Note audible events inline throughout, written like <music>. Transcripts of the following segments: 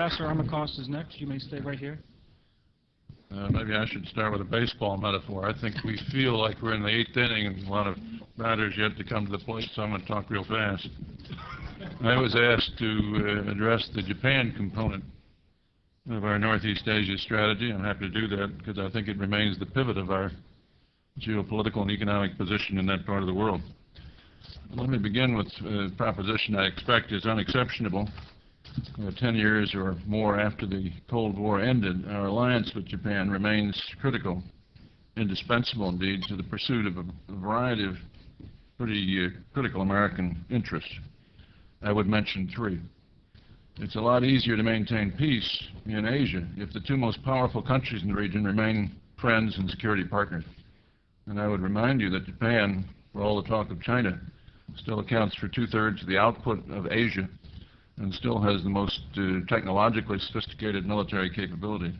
Ambassador Armacost is next. You may stay right here. Uh, maybe I should start with a baseball metaphor. I think we feel like we're in the eighth inning and a lot of batters yet to come to the plate, so I'm going to talk real fast. I was asked to uh, address the Japan component of our Northeast Asia strategy. I'm happy to do that because I think it remains the pivot of our geopolitical and economic position in that part of the world. Let me begin with a proposition I expect is unexceptionable uh, 10 years or more after the Cold War ended, our alliance with Japan remains critical, indispensable indeed, to the pursuit of a, variety of pretty uh, critical American interests. I would mention three. It's a lot easier to maintain peace in Asia if the two most powerful countries in the region remain friends and security partners. And I would remind you that Japan, for all the talk of China, still accounts for two-thirds of the output of Asia and still has the most uh, technologically sophisticated military capability.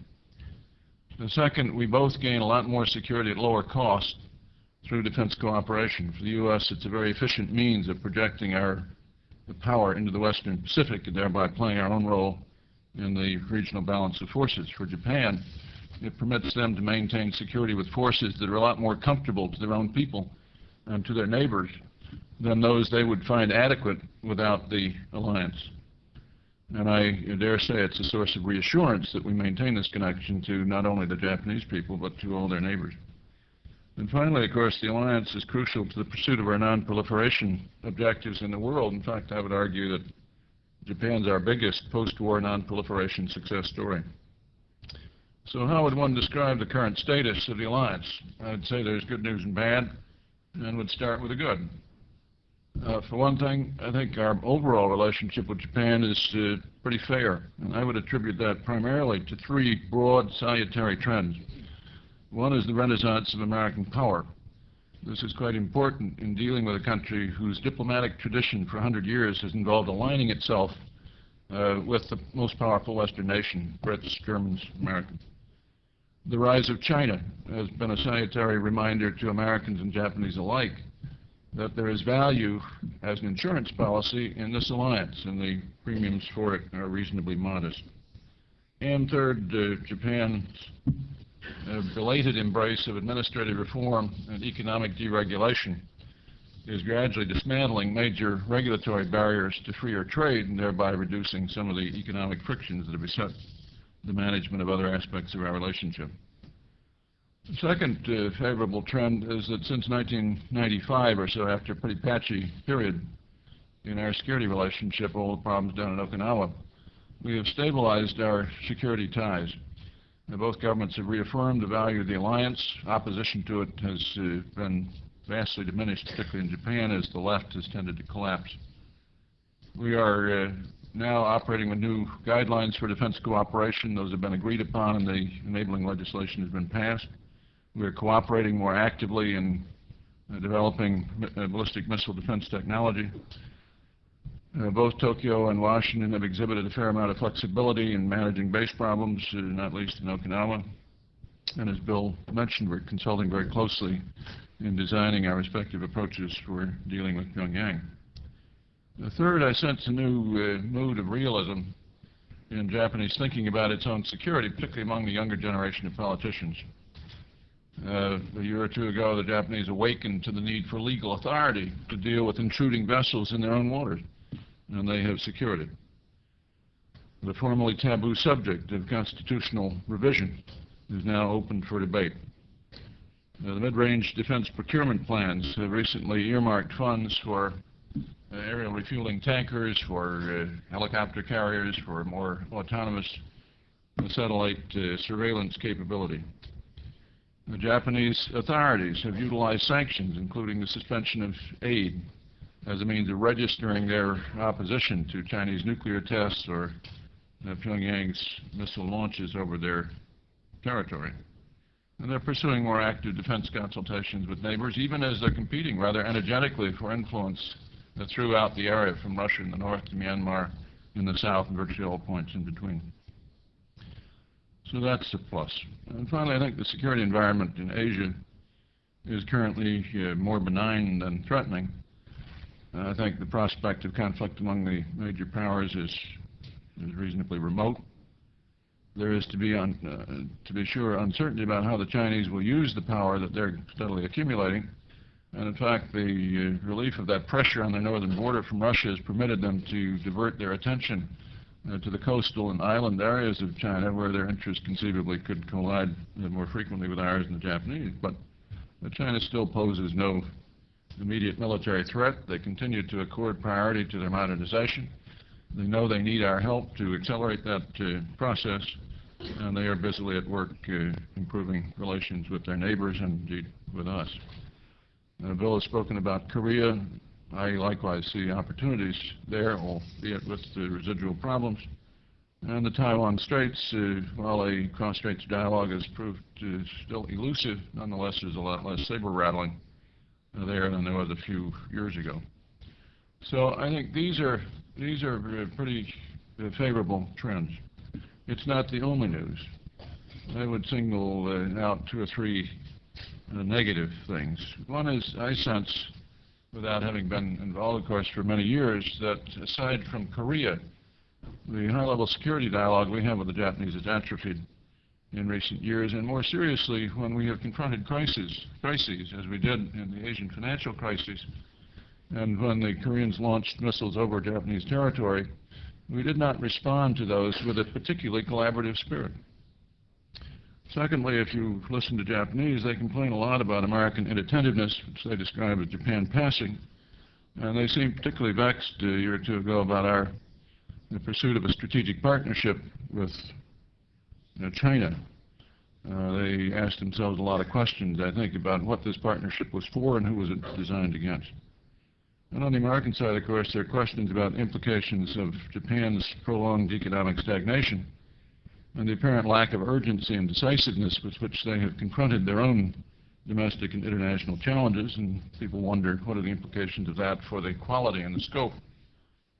The second, we both gain a lot more security at lower cost through defense cooperation. For the U.S., it's a very efficient means of projecting our power into the Western Pacific and thereby playing our own role in the regional balance of forces. For Japan, it permits them to maintain security with forces that are a lot more comfortable to their own people and to their neighbors than those they would find adequate without the alliance. And I dare say it's a source of reassurance that we maintain this connection to not only the Japanese people, but to all their neighbors. And finally, of course, the alliance is crucial to the pursuit of our non-proliferation objectives in the world. In fact, I would argue that Japan's our biggest post-war non-proliferation success story. So how would one describe the current status of the alliance? I'd say there's good news and bad, and would start with the good. Uh, for one thing, I think our overall relationship with Japan is uh, pretty fair, and I would attribute that primarily to three broad salutary trends. One is the renaissance of American power. This is quite important in dealing with a country whose diplomatic tradition for 100 years has involved aligning itself uh, with the most powerful Western nation, Brits, Germans, Americans. The rise of China has been a salutary reminder to Americans and Japanese alike that there is value as an insurance policy in this alliance, and the premiums for it are reasonably modest. And third, uh, Japan's uh, belated embrace of administrative reform and economic deregulation is gradually dismantling major regulatory barriers to freer trade and thereby reducing some of the economic frictions that have beset the management of other aspects of our relationship. Second uh, favorable trend is that since 1995 or so, after a pretty patchy period in our security relationship, all the problems down in Okinawa, we have stabilized our security ties. Now, both governments have reaffirmed the value of the alliance. Opposition to it has uh, been vastly diminished, particularly in Japan, as the left has tended to collapse. We are uh, now operating with new guidelines for defense cooperation. Those have been agreed upon and the enabling legislation has been passed. We're cooperating more actively in uh, developing uh, ballistic missile defense technology. Uh, both Tokyo and Washington have exhibited a fair amount of flexibility in managing base problems, uh, not least in Okinawa. And as Bill mentioned, we're consulting very closely in designing our respective approaches for dealing with Pyongyang. The third, I sense a new uh, mood of realism in Japanese thinking about its own security, particularly among the younger generation of politicians. Uh, a year or two ago, the Japanese awakened to the need for legal authority to deal with intruding vessels in their own waters, and they have secured it. The formerly taboo subject of constitutional revision is now open for debate. Uh, the mid-range defense procurement plans have recently earmarked funds for uh, aerial refueling tankers, for uh, helicopter carriers, for more autonomous satellite uh, surveillance capability. The Japanese authorities have utilized sanctions, including the suspension of aid, as a means of registering their opposition to Chinese nuclear tests or Pyongyang's missile launches over their territory. And they're pursuing more active defense consultations with neighbors, even as they're competing rather energetically for influence throughout the area, from Russia in the north to Myanmar in the south and virtually all points in between. So that's a plus. And finally, I think the security environment in Asia is currently uh, more benign than threatening. I think the prospect of conflict among the major powers is is reasonably remote. There is to be, un, uh, to be sure, uncertainty about how the Chinese will use the power that they're steadily accumulating. And in fact, the uh, relief of that pressure on their northern border from Russia has permitted them to divert their attention uh, to the coastal and island areas of China where their interests conceivably could collide more frequently with ours and the Japanese. But China still poses no immediate military threat. They continue to accord priority to their modernization. They know they need our help to accelerate that uh, process, and they are busily at work uh, improving relations with their neighbors and indeed with us. Uh, Bill has spoken about Korea. I likewise see opportunities there, albeit with the residual problems. And the Taiwan Straits, uh, while a cross-straits dialogue has proved uh, still elusive, nonetheless there's a lot less saber rattling uh, there than there was a few years ago. So I think these are these are uh, pretty uh, favorable trends. It's not the only news. I would single uh, out two or three negative things. One is I sense, without having been involved, of course, for many years, that aside from Korea, the high-level security dialogue we have with the Japanese has atrophied in recent years, and more seriously, when we have confronted crises, crises, as we did in the Asian financial crisis, and when the Koreans launched missiles over Japanese territory, we did not respond to those with a particularly collaborative spirit. Secondly, if you listen to Japanese, they complain a lot about American inattentiveness, which they describe as Japan passing, and they seem particularly vexed a year or two ago about our the pursuit of a strategic partnership with you know, China. Uh, they asked themselves a lot of questions, I think, about what this partnership was for and who was it designed against. And on the American side, of course, there are questions about implications of Japan's prolonged economic stagnation and the apparent lack of urgency and decisiveness with which they have confronted their own domestic and international challenges, and people wonder what are the implications of that for the quality and the scope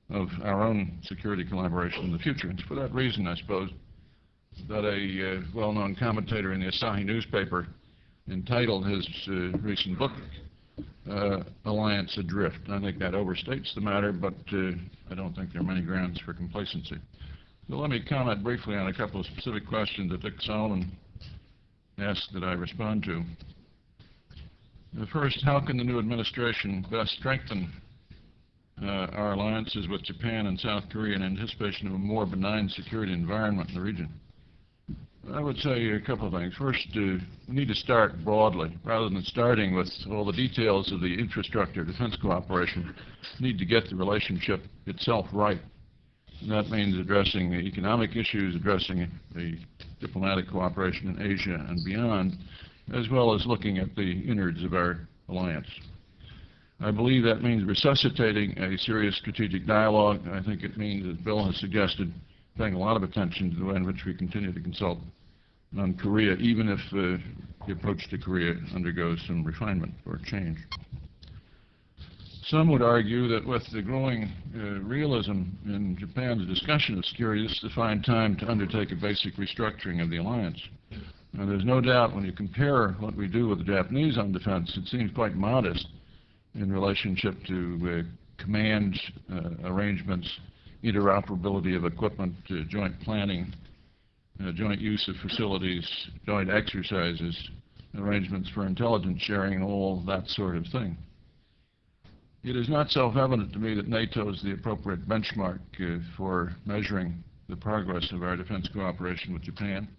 of our own security collaboration in the future. And for that reason, I suppose, that a uh, well-known commentator in the Asahi newspaper entitled his uh, recent book, uh, Alliance Adrift. I think that overstates the matter, but uh, I don't think there are many grounds for complacency. So let me comment briefly on a couple of specific questions that Dick Solomon asked that I respond to. The first, how can the new administration best strengthen uh, our alliances with Japan and South Korea in anticipation of a more benign security environment in the region? I would say a couple of things. First, uh, we need to start broadly. Rather than starting with all the details of the infrastructure defense cooperation, we need to get the relationship itself right. And that means addressing the economic issues, addressing the diplomatic cooperation in Asia and beyond, as well as looking at the innards of our alliance. I believe that means resuscitating a serious strategic dialogue. I think it means, as Bill has suggested, paying a lot of attention to the way in which we continue to consult on Korea, even if uh, the approach to Korea undergoes some refinement or change. Some would argue that with the growing uh, realism in Japan's discussion this is the fine time to undertake a basic restructuring of the alliance. Now, there's no doubt when you compare what we do with the Japanese on defense, it seems quite modest in relationship to uh, command uh, arrangements, interoperability of equipment, uh, joint planning, uh, joint use of facilities, joint exercises, arrangements for intelligence sharing, all that sort of thing. It is not self-evident to me that NATO is the appropriate benchmark uh, for measuring the progress of our defense cooperation with Japan.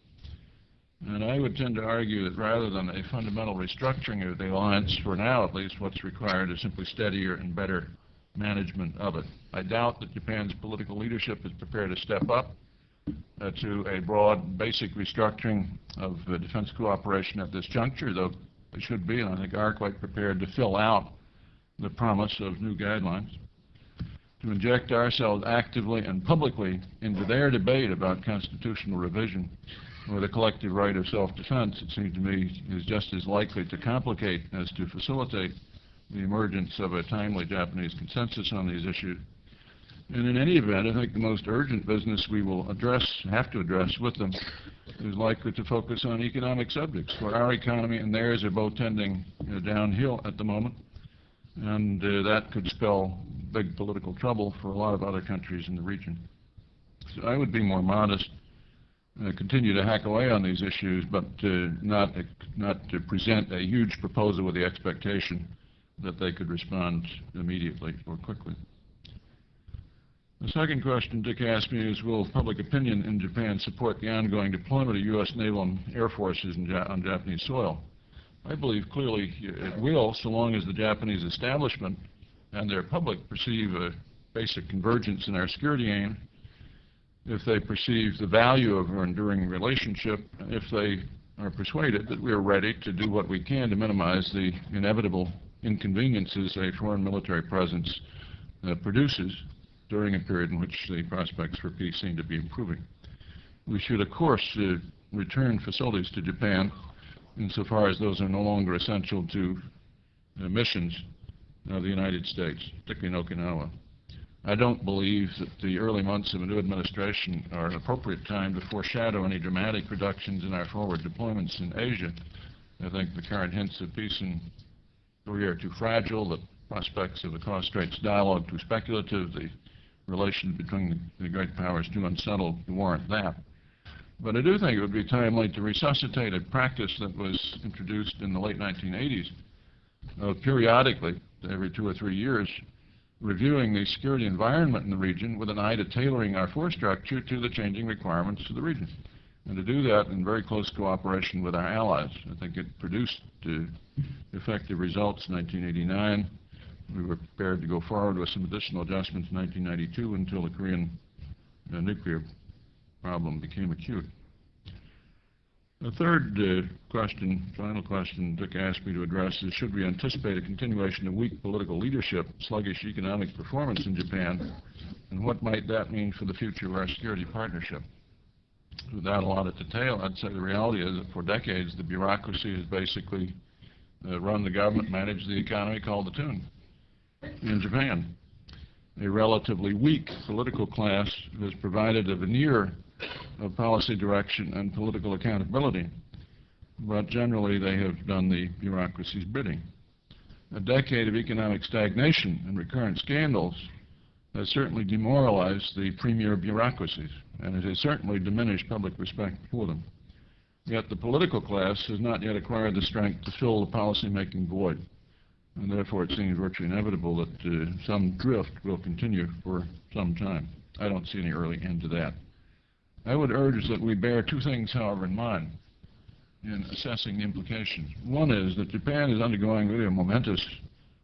And I would tend to argue that rather than a fundamental restructuring of the alliance, for now at least, what's required is simply steadier and better management of it. I doubt that Japan's political leadership is prepared to step up uh, to a broad basic restructuring of uh, defense cooperation at this juncture, though they should be, and I think are quite prepared to fill out the promise of new guidelines, to inject ourselves actively and publicly into their debate about constitutional revision or the collective right of self-defense, it seems to me, is just as likely to complicate as to facilitate the emergence of a timely Japanese consensus on these issues. And in any event, I think the most urgent business we will address, have to address with them, is likely to focus on economic subjects, where our economy and theirs are both tending know, downhill at the moment and uh, that could spell big political trouble for a lot of other countries in the region. I would be more modest, uh, continue to hack away on these issues, but uh, not, not to present a huge proposal with the expectation that they could respond immediately or quickly. The second question Dick asked me is, will public opinion in Japan support the ongoing deployment of U.S. naval and air forces Ja- on Japanese soil? I believe clearly it will, so long as the Japanese establishment and their public perceive a basic convergence in our security aim, if they perceive the value of our enduring relationship, if they are persuaded that we are ready to do what we can to minimize the inevitable inconveniences a foreign military presence uh, produces during a period in which the prospects for peace seem to be improving. We should, of course, uh, return facilities to Japan insofar as those are no longer essential to uh, missions of the United States, particularly in Okinawa. I don't believe that the early months of a new administration are an appropriate time to foreshadow any dramatic reductions in our forward deployments in Asia. I think the current hints of peace in Korea are too fragile, the prospects of the cross-straits dialogue too speculative, the relations between the, the great powers too unsettled to warrant that. But I do think it would be timely to resuscitate a practice that was introduced in the late 1980s of periodically, every two or three years, reviewing the security environment in the region with an eye to tailoring our force structure to the changing requirements of the region. And to do that in very close cooperation with our allies. I think it produced uh, effective results in 1989. We were prepared to go forward with some additional adjustments in 1992 until the Korean uh, nuclear problem became acute. The third uh, question, final question Dick asked me to address is, should we anticipate a continuation of weak political leadership, sluggish economic performance in Japan, and what might that mean for the future of our security partnership? Without a lot of detail, I'd say the reality is that for decades the bureaucracy has basically uh, run the government, managed the economy, called the tune in Japan. A relatively weak political class has provided a veneer of policy direction and political accountability, but generally they have done the bureaucracy's bidding. A decade of economic stagnation and recurrent scandals has certainly demoralized the premier bureaucracies, and it has certainly diminished public respect for them. Yet the political class has not yet acquired the strength to fill the policy-making void, and therefore it seems virtually inevitable that uh, some drift will continue for some time. I don't see any early end to that. I would urge that we bear two things, however, in mind in assessing the implications. One is that Japan is undergoing really a momentous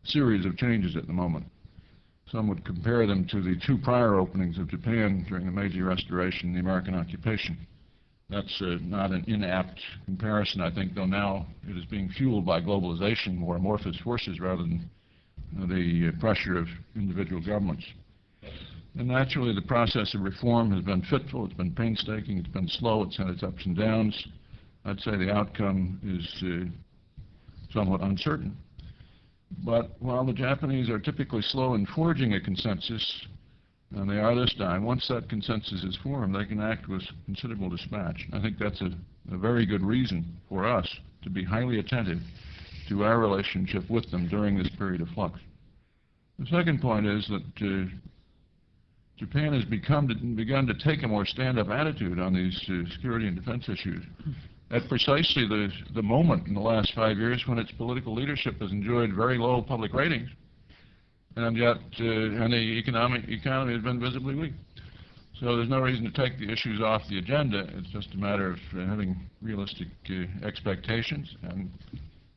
series of changes at the moment. Some would compare them to the two prior openings of Japan during the Meiji Restoration and the American occupation. That's uh, not an inapt comparison, I think, though now it is being fueled by globalization, more amorphous forces, rather than uh, the uh, pressure of individual governments. And naturally, the process of reform has been fitful, it's been painstaking, it's been slow, it's had its ups and downs. I'd say the outcome is uh, somewhat uncertain. But while the Japanese are typically slow in forging a consensus, and they are this time, once that consensus is formed, they can act with considerable dispatch. I think that's a, a very good reason for us to be highly attentive to our relationship with them during this period of flux. The second point is that uh, Japan has become to, begun to take a more stand-up attitude on these uh, security and defense issues at precisely the, the moment in the last five years when its political leadership has enjoyed very low public ratings, and yet uh, and the economic economy has been visibly weak. So there's no reason to take the issues off the agenda. It's just a matter of uh, having realistic uh, expectations and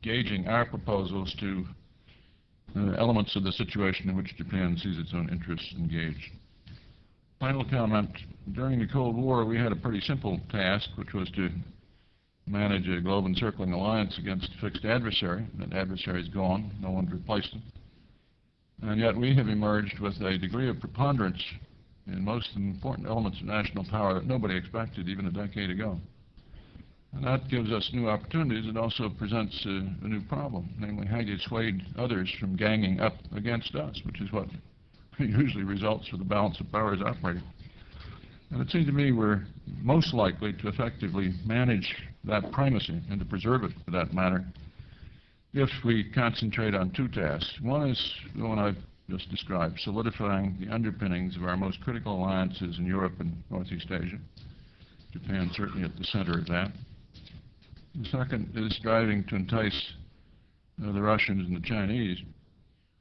gauging our proposals to uh, elements of the situation in which Japan sees its own interests engaged. Final comment, during the Cold War we had a pretty simple task, which was to manage a globe encircling alliance against a fixed adversary. That adversary is gone, no one's replaced him. And yet we have emerged with a degree of preponderance in most important elements of national power that nobody expected even a decade ago. And that gives us new opportunities. It also presents a, a new problem, namely how do you dissuade others from ganging up against us, which is what usually results with the balance of powers operating. And it seems to me we're most likely to effectively manage that primacy and to preserve it for that matter if we concentrate on two tasks. One is the one I've just described, solidifying the underpinnings of our most critical alliances in Europe and Northeast Asia. Japan certainly at the center of that. The second is striving to entice uh, the Russians and the Chinese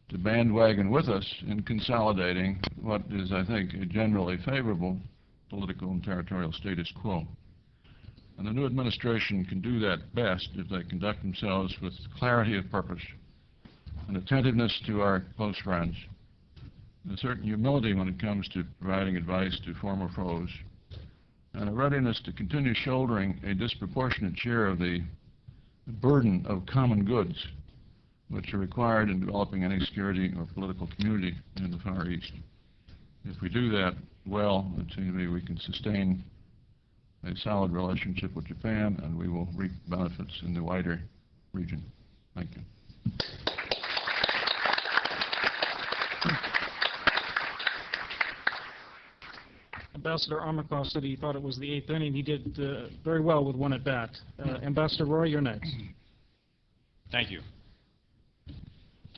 to bandwagon with us in consolidating what is, I think, a generally favorable political and territorial status quo. And the new administration can do that best if they conduct themselves with clarity of purpose, an attentiveness to our close friends, and a certain humility when it comes to providing advice to former foes, and a readiness to continue shouldering a disproportionate share of the burden of common goods which are required in developing any security or political community in the Far East. If we do that well, it seems to me we can sustain a solid relationship with Japan, and we will reap benefits in the wider region. Thank you. Ambassador Armacost said he thought it was the eighth inning. He did uh, very well with one at bat. Uh, Ambassador Roy, you're next. Thank you.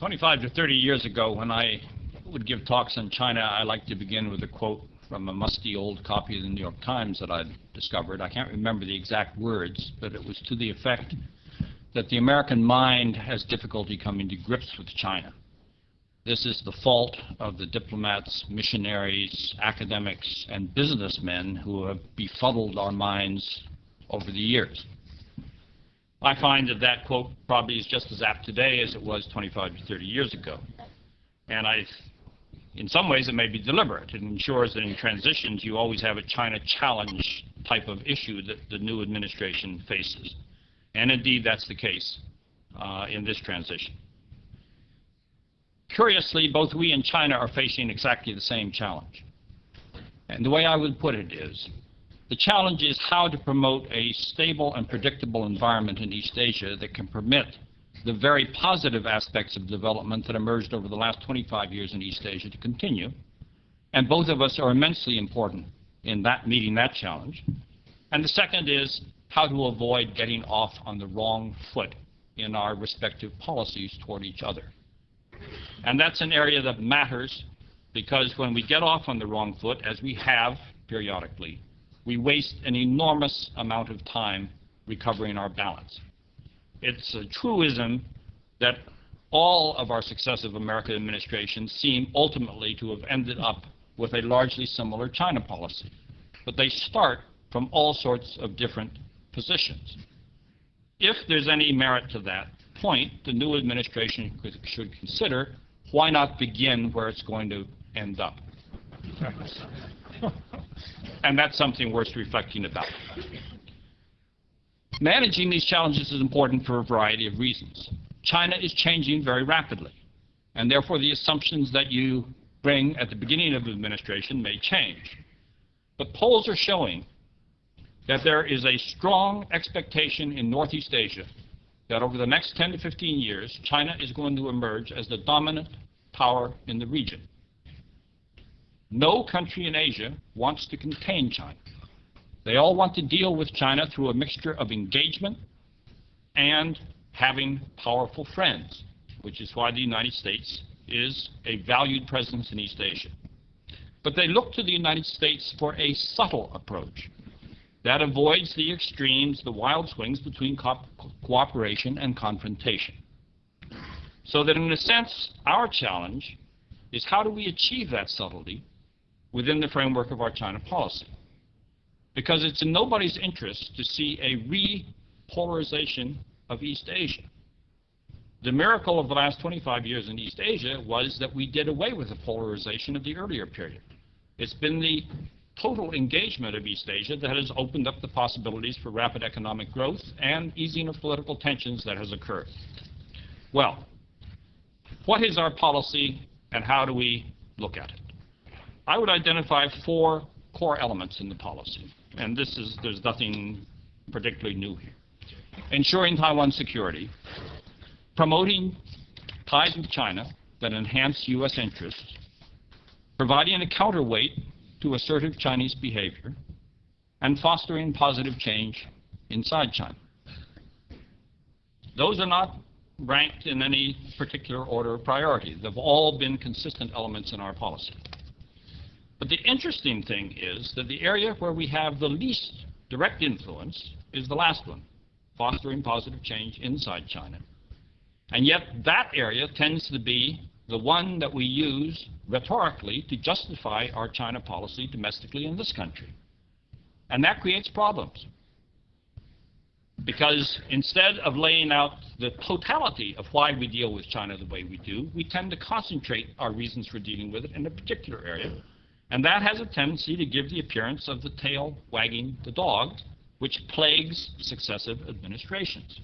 25 to 30 years ago, when I would give talks on China, I like to begin with a quote from a musty old copy of the New York Times that I'd discovered. I can't remember the exact words, but it was to the effect that the American mind has difficulty coming to grips with China. This is the fault of the diplomats, missionaries, academics, and businessmen who have befuddled our minds over the years. I find that that quote probably is just as apt today as it was 25 to 30 years ago. And I, in some ways, it may be deliberate. It ensures that in transitions you always have a China challenge type of issue that the new administration faces. And indeed, that's the case uh, in this transition. Curiously, both we and China are facing exactly the same challenge. And the way I would put it is, the challenge is how to promote a stable and predictable environment in East Asia that can permit the very positive aspects of development that emerged over the last 25 years in East Asia to continue. And both of us are immensely important in that meeting that challenge. And the second is how to avoid getting off on the wrong foot in our respective policies toward each other. And that's an area that matters because when we get off on the wrong foot, as we have periodically, we waste an enormous amount of time recovering our balance. It's a truism that all of our successive American administrations seem ultimately to have ended up with a largely similar China policy. But they start from all sorts of different positions. If there's any merit to that point, the new administration should consider why not begin where it's going to end up. <laughs> and that's something worth reflecting about. Managing these challenges is important for a variety of reasons. China is changing very rapidly, and therefore the assumptions that you bring at the beginning of the administration may change. But polls are showing that there is a strong expectation in Northeast Asia that over the next 10 to 15 years, China is going to emerge as the dominant power in the region. No country in Asia wants to contain China. They all want to deal with China through a mixture of engagement and having powerful friends, which is why the United States is a valued presence in East Asia. But they look to the United States for a subtle approach that avoids the extremes, the wild swings between co cooperation and confrontation. So that in a sense, our challenge is how do we achieve that subtlety within the framework of our China policy? Because it's in nobody's interest to see a repolarization of East Asia. The miracle of the last 25 years in East Asia was that we did away with the polarization of the earlier period. It's been the total engagement of East Asia that has opened up the possibilities for rapid economic growth and easing of political tensions that has occurred. Well, what is our policy and how do we look at it? I would identify four core elements in the policy, and this is, there's nothing particularly new here. Ensuring Taiwan's security, promoting ties with China that enhance U.S. interests, providing a counterweight to assertive Chinese behavior, and fostering positive change inside China. Those are not ranked in any particular order of priority. They've all been consistent elements in our policy. But the interesting thing is that the area where we have the least direct influence is the last one, fostering positive change inside China. And yet that area tends to be the one that we use rhetorically to justify our China policy domestically in this country. And that creates problems. Because instead of laying out the totality of why we deal with China the way we do, we tend to concentrate our reasons for dealing with it in a particular area. And that has a tendency to give the appearance of the tail wagging the dog, which plagues successive administrations.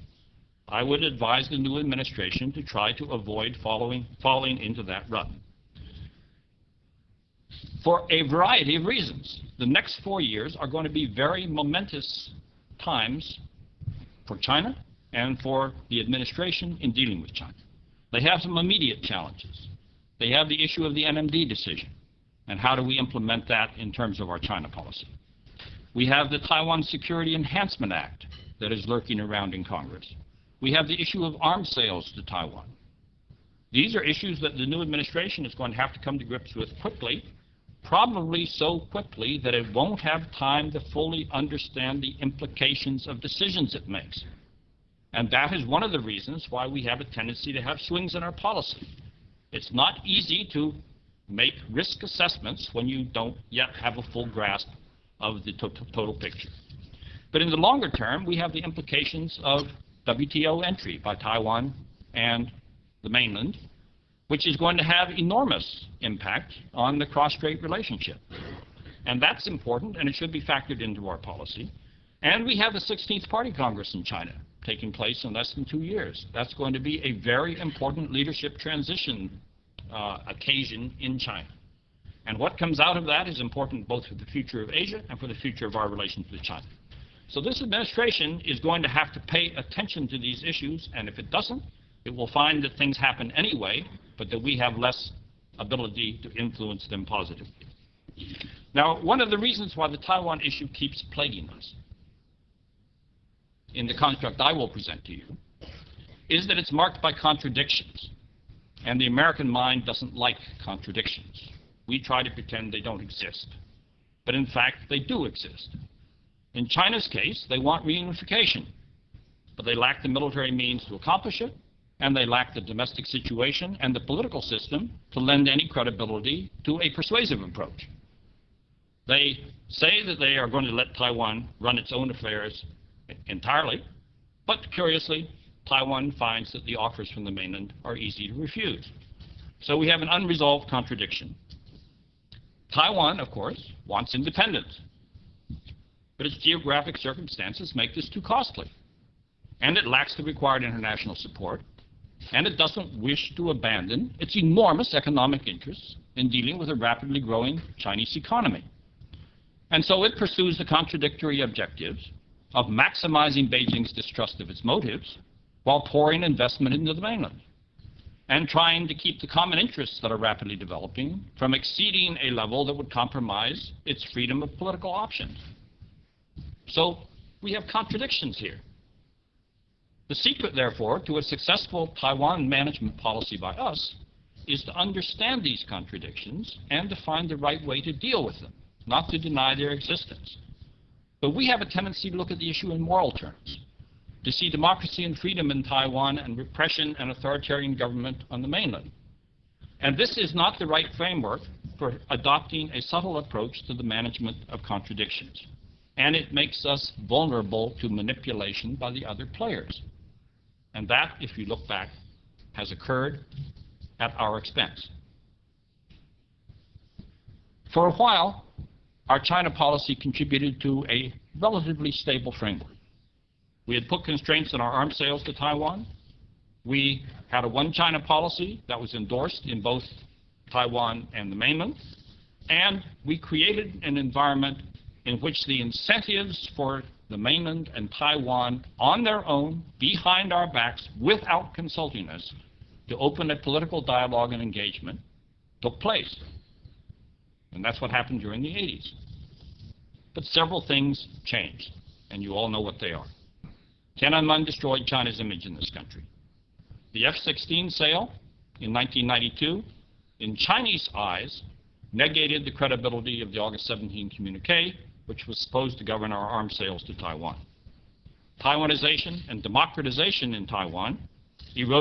I would advise the new administration to try to avoid following, falling into that rut. For a variety of reasons, the next four years are going to be very momentous times for China and for the administration in dealing with China. They have some immediate challenges. They have the issue of the NMD decision and how do we implement that in terms of our China policy. We have the Taiwan Security Enhancement Act that is lurking around in Congress. We have the issue of arms sales to Taiwan. These are issues that the new administration is going to have to come to grips with quickly, probably so quickly that it won't have time to fully understand the implications of decisions it makes. And that is one of the reasons why we have a tendency to have swings in our policy. It's not easy to make risk assessments when you don't yet have a full grasp of the to total picture. But in the longer term, we have the implications of WTO entry by Taiwan and the mainland, which is going to have enormous impact on the cross-strait relationship. And that's important, and it should be factored into our policy. And we have the 16th Party Congress in China taking place in less than two years. That's going to be a very important leadership transition uh, occasion in China. And what comes out of that is important both for the future of Asia and for the future of our relations with China. So this administration is going to have to pay attention to these issues, and if it doesn't, it will find that things happen anyway, but that we have less ability to influence them positively. Now, one of the reasons why the Taiwan issue keeps plaguing us in the construct I will present to you is that it's marked by contradictions. And the American mind doesn't like contradictions. We try to pretend they don't exist. But in fact, they do exist. In China's case, they want reunification, but they lack the military means to accomplish it, and they lack the domestic situation and the political system to lend any credibility to a persuasive approach. They say that they are going to let Taiwan run its own affairs entirely, but curiously, Taiwan finds that the offers from the mainland are easy to refuse. So we have an unresolved contradiction. Taiwan, of course, wants independence but its geographic circumstances make this too costly. And it lacks the required international support, and it doesn't wish to abandon its enormous economic interests in dealing with a rapidly growing Chinese economy. And so it pursues the contradictory objectives of maximizing Beijing's distrust of its motives while pouring investment into the mainland and trying to keep the common interests that are rapidly developing from exceeding a level that would compromise its freedom of political options. So we have contradictions here. The secret, therefore, to a successful Taiwan management policy by us is to understand these contradictions and to find the right way to deal with them, not to deny their existence. But we have a tendency to look at the issue in moral terms, to see democracy and freedom in Taiwan and repression and authoritarian government on the mainland. And this is not the right framework for adopting a subtle approach to the management of contradictions and it makes us vulnerable to manipulation by the other players. And that, if you look back, has occurred at our expense. For a while, our China policy contributed to a relatively stable framework. We had put constraints on our arms sales to Taiwan. We had a one China policy that was endorsed in both Taiwan and the mainland. And we created an environment in which the incentives for the mainland and Taiwan on their own, behind our backs, without consulting us, to open a political dialogue and engagement took place. And that's what happened during the 80s. But several things changed, and you all know what they are. Tiananmen destroyed China's image in this country. The F-16 sale in 1992, in Chinese eyes, negated the credibility of the August 17 communique, which was supposed to govern our arms sales to Taiwan. Taiwanization and democratization in Taiwan eroded